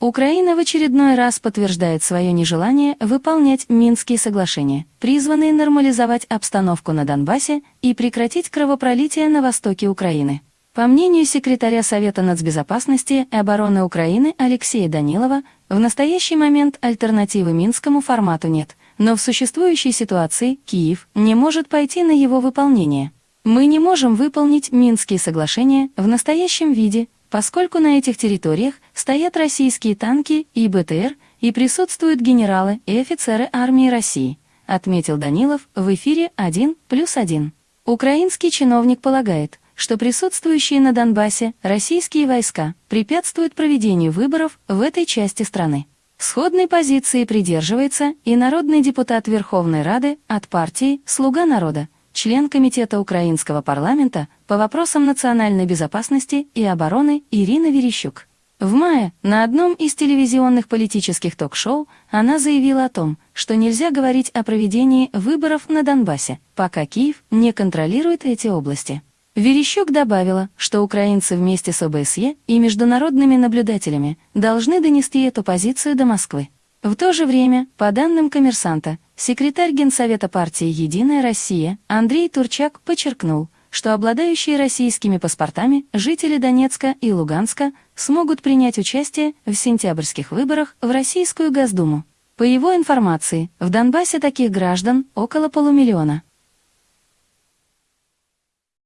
Украина в очередной раз подтверждает свое нежелание выполнять Минские соглашения, призванные нормализовать обстановку на Донбассе и прекратить кровопролитие на востоке Украины. По мнению секретаря Совета нацбезопасности и обороны Украины Алексея Данилова, в настоящий момент альтернативы Минскому формату нет, но в существующей ситуации Киев не может пойти на его выполнение. Мы не можем выполнить Минские соглашения в настоящем виде, поскольку на этих территориях стоят российские танки и БТР и присутствуют генералы и офицеры армии России, отметил Данилов в эфире 1 плюс 1. Украинский чиновник полагает, что присутствующие на Донбассе российские войска препятствуют проведению выборов в этой части страны. Сходной позиции придерживается и народный депутат Верховной Рады от партии «Слуга народа», член Комитета Украинского парламента по вопросам национальной безопасности и обороны Ирина Верещук. В мае на одном из телевизионных политических ток-шоу она заявила о том, что нельзя говорить о проведении выборов на Донбассе, пока Киев не контролирует эти области. Верещук добавила, что украинцы вместе с ОБСЕ и международными наблюдателями должны донести эту позицию до Москвы. В то же время, по данным коммерсанта, секретарь Генсовета партии «Единая Россия» Андрей Турчак подчеркнул, что обладающие российскими паспортами жители Донецка и Луганска смогут принять участие в сентябрьских выборах в Российскую Госдуму. По его информации, в Донбассе таких граждан около полумиллиона.